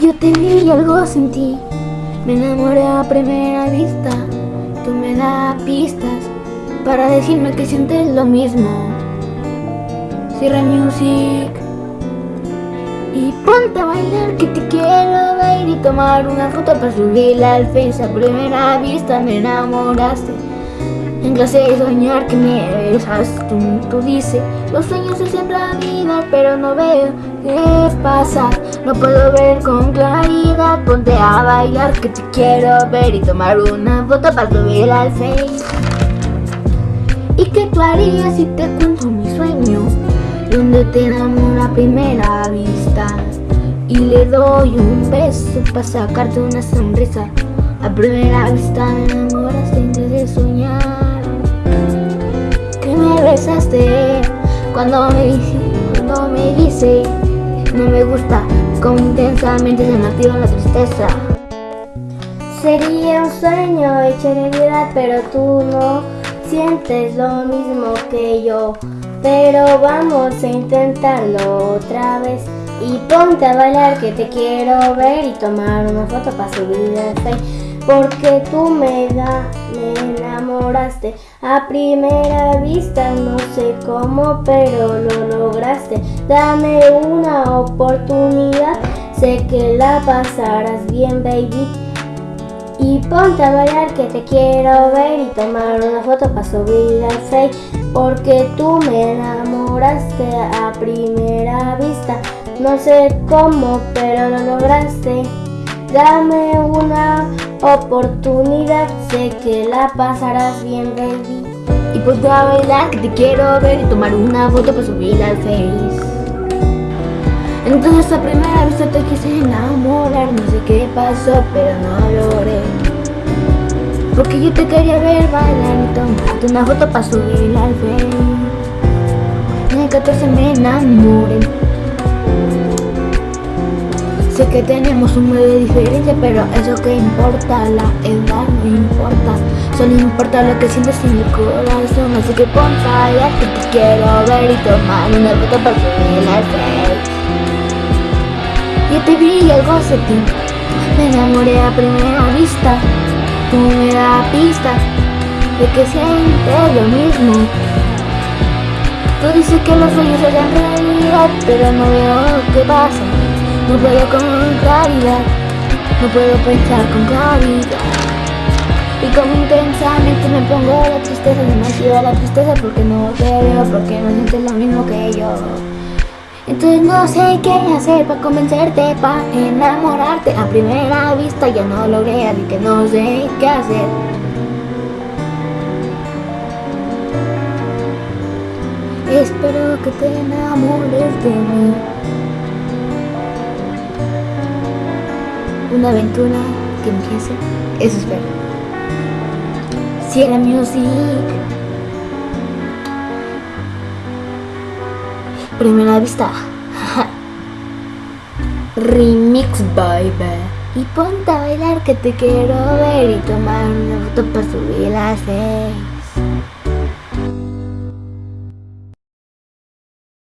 Yo te vi y algo sentí, me enamoré a primera vista. Tú me das pistas para decirme que sientes lo mismo. Cierra music y ponte a bailar que te quiero ver y tomar una foto para subirla al face. A primera vista me enamoraste. En clase de soñar que me besas, tú, tú dices Los sueños se hacen realidad, pero no veo qué pasa No puedo ver con claridad, ponte a bailar que te quiero ver Y tomar una foto para subirla al face ¿Y qué tú harías si te cuento mi sueño? Donde te enamoro a primera vista. Y le doy un beso para sacarte una sonrisa. A primera vista me enamoras antes de soñar. Besaste cuando me, cuando me dice no me gusta como intensamente se me activa la tristeza. Sería un sueño hecho realidad pero tú no sientes lo mismo que yo. Pero vamos a intentarlo otra vez Y ponte a bailar que te quiero ver y tomar una foto para subir al Facebook porque tú me da, me enamoraste. A primera vista, no sé cómo, pero lo lograste. Dame una oportunidad, sé que la pasarás bien, baby. Y ponte a bailar que te quiero ver. Y tomar una foto para subir al Face Porque tú me enamoraste a primera vista. No sé cómo, pero lo lograste Dame una oportunidad, sé que la pasarás bien, baby. Y ponte a bailar que te quiero ver y tomar una foto para subirla al Face. Entonces a primera vista te quise enamorar, no sé qué pasó, pero no logré. Porque yo te quería ver bailar y tomarte una foto para subirla al Face. En el 14 me enamoré. Sé que tenemos un medio de diferencia, pero eso que importa, la edad no importa. Solo importa lo que sientes en mi corazón. Así que ponte ya que te quiero ver y tomar una foto para al face. Yo te vi algo ti Me enamoré a primera vista. Tú me das pista de que sientes lo mismo. Tú dices que los sueños serán realidad, pero no veo qué pasa. No puedo con claridad, no puedo pensar con claridad Y como intensamente me pongo la tristeza, demasiado la tristeza porque no te veo, porque no sientes lo mismo que yo. Entonces no sé qué hacer para convencerte, para enamorarte. A primera vista ya no logré, así que no sé qué hacer. Espero que te enamores de mí una aventura que empiece. Eso espero. Sierra Music. Primera vista. Remix, baby. Y ponte a bailar que te quiero ver y tomar una foto para subir la serie.